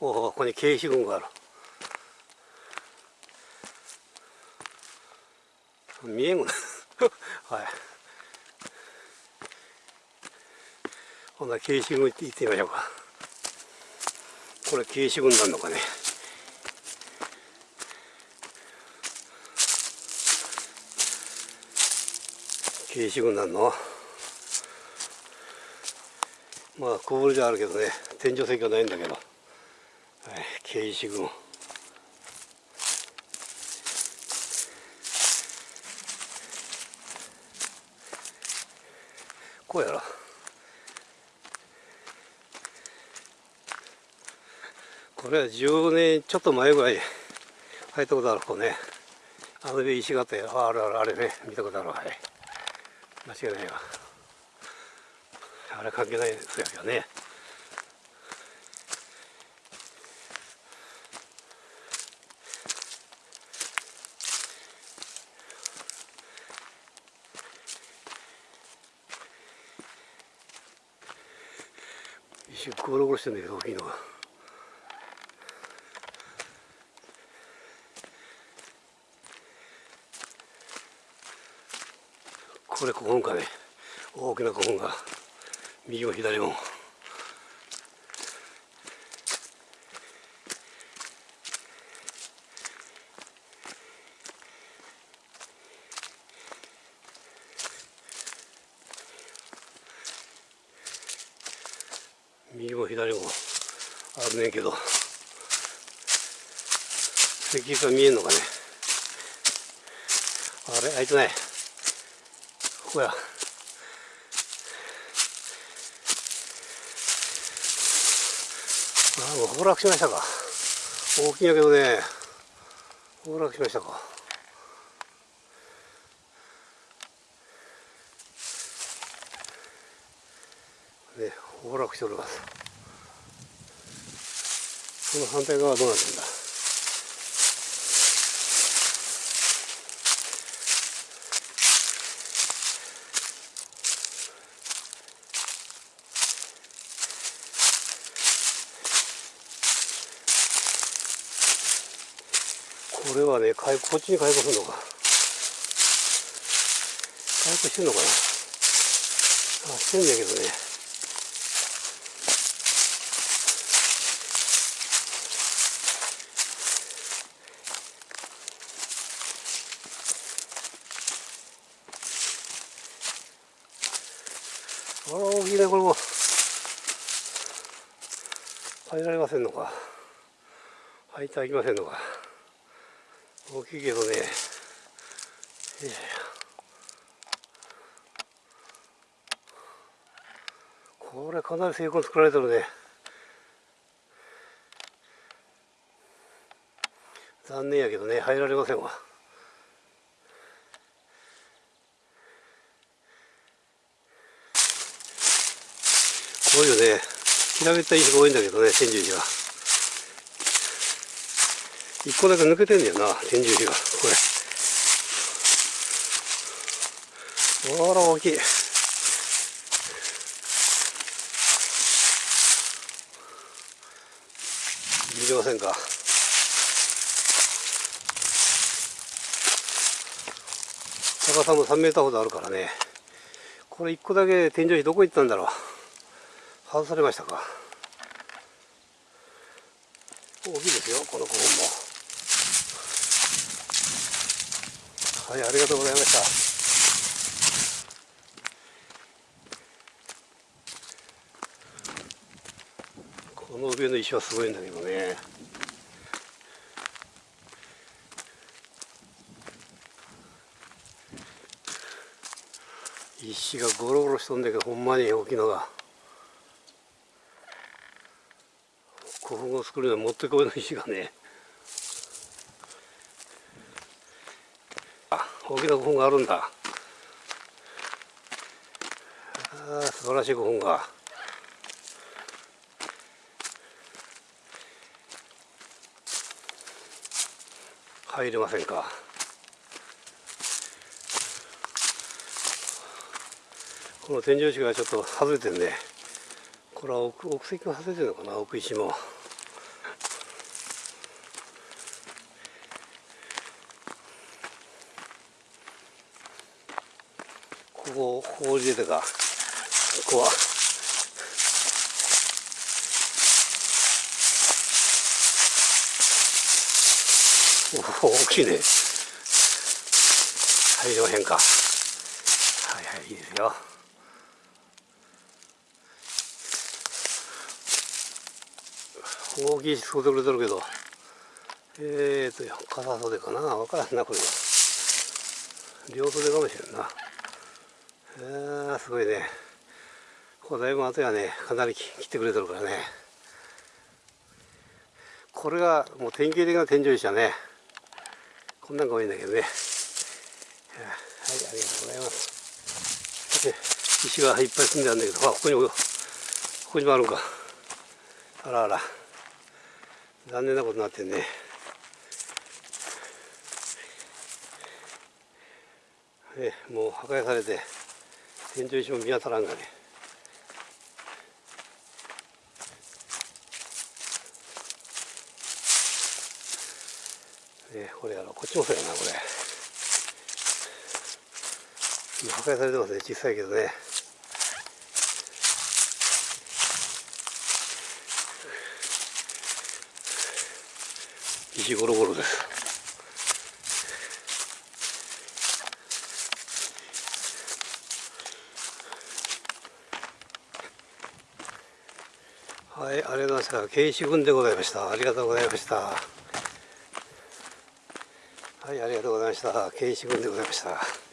おおここに軽石群がある。見えんぐな。はい。ほなら軽石群行ってみましょうか。これ軽石群なんのかね。軽石群なんの？まあ小ぶりじゃあるけどね。天井石はないんだけど、軽石群こうやろ。これは10年ちょっと前ぐらい入ったことあるこうね。あの石があったよあるあるあれね。見たことあるはい。間違いないわ。あれ関係ないですよね。石ゴロゴロしてんだけど大きいのが。これ古墳かね大きな古墳が右も左も右も左もあるねんけど石碑が見えんのかね。あれあいつねここや。あもう崩落しましたか。大きいんやけどね。崩落しましたかね崩落しておりますこの反対側はどうなってんだ？これはねこっちに開口するのか。開口してんのかな？あしてんだけどね。あら大きいねこれも入られませんのか。入ってはいきませんのか。大きいけどね。これかなり成功作られてるね。残念やけどね。入られませんわ。こういうね。平べったい石が多いんだけどね天寿石が。一個だけ抜けてんだよな天井石がこれ。あら大きい。見てませんか？高さも3メーターほどあるからね。これ一個だけ天井石どこ行ったんだろう？外されましたか。大きいですよこの古墳も。はいありがとうございました。この上の石はすごいんだけどね。石がゴロゴロしとんだけどほんまに大きいのが。古墳を作るのにもってこいの石がね。あ大きな古墳があるんだ。あ素晴らしい古墳が。入れませんか。この天井石がちょっと外れてるねこれは奥奥石が外れてるのかな奥石も。ここ、ここ出てか。ここは。おお、大きいね。入りまへんか。はいはい、いいですよ。大きいしそうでくれてるけど。えーと、傘袖かなわからんな、これは。両袖かもしれんな。えー、すごいね。これだいぶ後やね、かなり切ってくれてるからね。これがもう典型的な天井石だね。こんなんが多いんだけどね。はい、ありがとうございます。石がいっぱい積んであるんだけど、あ、ここにも、ここにもあるか。あらあら。残念なことになってんね。えもう破壊されて天井石も見当たらんがね。ねこれやろ。こっちもそうやなこれ。破壊されてますね小さいけどね。石ゴロゴロです。はい、ありがとうございました。慶志軍でございました。ありがとうございました。はい、ありがとうございました。慶志軍でございました。